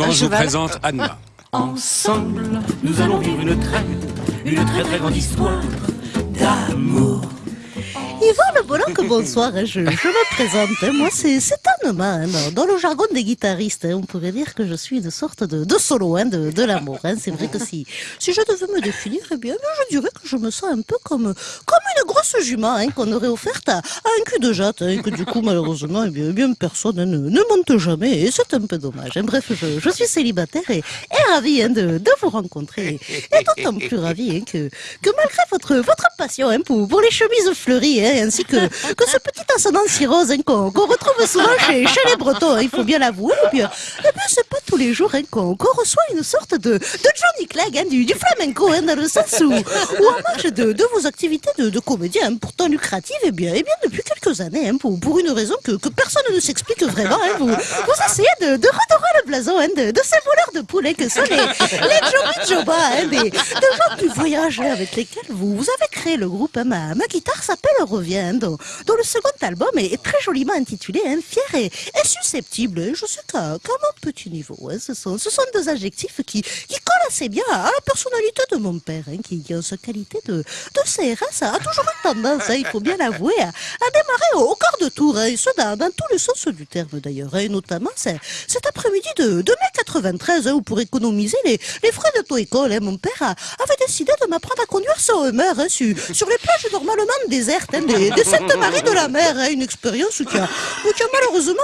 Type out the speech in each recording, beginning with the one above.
suivant, je vous présente Anna. Ensemble, nous allons vivre une très, une très très grande histoire d'amour. Yvan Le Bolloc, bonsoir, je, je me présente. Moi, c'est c'est hein, dans, le jargon des guitaristes. hein, on pourrait dire que je suis une sorte de, de solo hein, de, de l'amour. hein. C'est vrai que si, si je devais me définir, eh bien, je dirais que je me sens un peu comme, comme grosse jument hein, qu'on aurait offerte à, un cul de jatte. hein, que du coup, malheureusement, eh bien, eh personne ne, monte jamais. Et c'est un peu dommage. hein. Bref, je, suis célibataire et, et ravie hein, de, vous rencontrer. Et d'autant plus ravie que, malgré votre, votre passion pour, les chemises fleuries, ainsi que, ce petit ascendant si rose hein, qu'on retrouve souvent chez, les Bretons, il faut bien l'avouer, eh bien, eh bien c'est pas tous les jours qu'on reçoit une sorte de, Johnny Clegg du, flamenco, dans le sens où, où en marge de, vos activités de, de comédien, hein, pourtant lucratives, eh bien, eh bien depuis quelques années, hein, pour, pour une raison que, que personne ne s'explique vraiment, hein, vous, vous essayez de, de redorer le blason hein, de, de ces voleurs de poulet que sont les, les Joba, hein, des, des gens du voyage hein, avec lesquels vous, vous avez créé le groupe. ma, ma guitare s'appelle Revient, dont, dont le second album est, très joliment intitulé Fier et, et susceptible. Je sais qu'à qu'à mon petit niveau, ce, sont, ce sont deux adjectifs qui, qui assez bien à la personnalité de mon père, hein, qui, en sa qualité de, de CRS a toujours eu tendance, hein, il faut bien l'avouer, à, démarrer au, au quart de tour, hein, et ce dans, dans tous les sens du terme d'ailleurs, hein, et notamment cet après-midi de, de mai 93, hein, où pour économiser les, les frais d'auto-école, hein, mon père avait décidé de m'apprendre à conduire Hummer hein, sur, sur les plages normalement désertes hein, des, des Sainte-Marie de la Mer, hein, une expérience qui a, qui malheureusement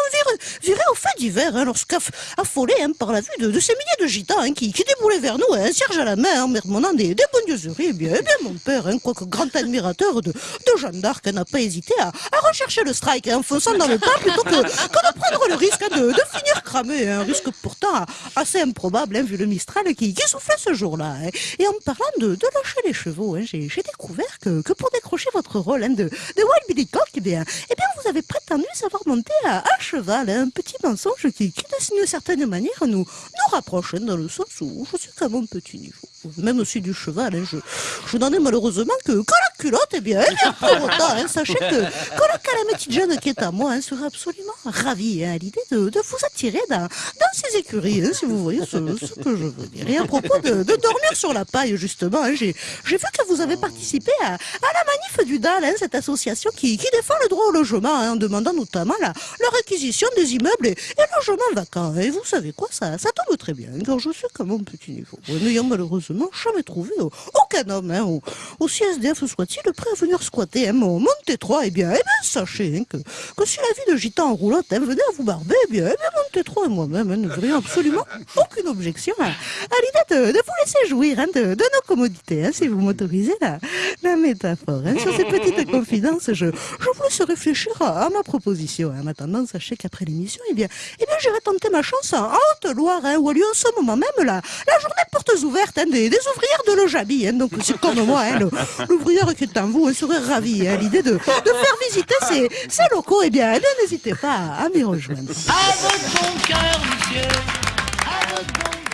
viré, au fait d'hiver, hein, lorsqu'affolé hein, par la vue de, ces milliers de gitans hein, qui, qui déboulaient vers nous, hein, cierge à la main, en marmonnant des, bondieuseries, bien, bien, mon père, hein, quoique grand admirateur de, de Jeanne d'Arc, n'a pas hésité à, à rechercher le strike en fonçant dans le tas plutôt que, que de prendre le risque de, de finir cramé, un risque pourtant assez improbable, hein, vu le Mistral qui, soufflait ce jour-là. hein. Et en parlant de, de lâcher les chevaux, hein, j'ai découvert que, que pour décrocher votre rôle de, de Wild Billy Cock, eh bien, eh bien, vous prétendu savoir monter à, à cheval, hein, un petit mensonge qui, qui d'une certaine manière, nous, nous rapproche, hein, dans le sens où je suis quand même petit niveau. Même aussi du cheval, hein, je, n'en ai malheureusement que, que la culotte, eh bien, eh pour autant, sachez que, que la calamity jeune qui est à moi serait absolument ravie à l'idée de, vous attirer dans, dans ses écuries, si vous voyez ce, que je veux dire. Et à propos de, dormir sur la paille, justement, j'ai vu que vous avez participé à, la manif du DAL, cette association qui défend le droit au logement, hein, en demandant notamment la, réquisition des immeubles et, et logements vacants. Et vous savez quoi, ça, tombe très bien, car je suis comme mon petit niveau, n'ayant malheureusement jamais trouvé euh, aucun homme, hein, au- aussi SDF soit-il, prêt à venir squatter hein, mon, mon T3, eh bien, eh bien, sachez hein, que, que si la vie de gitan en roulotte hein, venait à vous barber, eh bien, eh bien mon T3 et moi-même verrions absolument aucune objection à, l'idée de, vous laisser jouir de, nos commodités, si vous m'autorisez la, métaphore. Sur ces petites confidences, je, je vous laisse réfléchir à ma proposition. hein. En attendant, sachez qu'après l'émission, eh bien, eh bien, j'irai tenter ma chance en Haute-Loire, hein, où a lieu en ce moment même la, la journée portes ouvertes hein, des, ouvrières de Lojabi. Hein. Donc, c'est comme moi, hein, l'ouvrière qui est en vous hein, serait ravie hein, à l'idée de, de faire visiter ces, ces locaux. Eh bien, n'hésitez pas à, à m'y rejoindre. À votre bon cœur, monsieur. À votre bon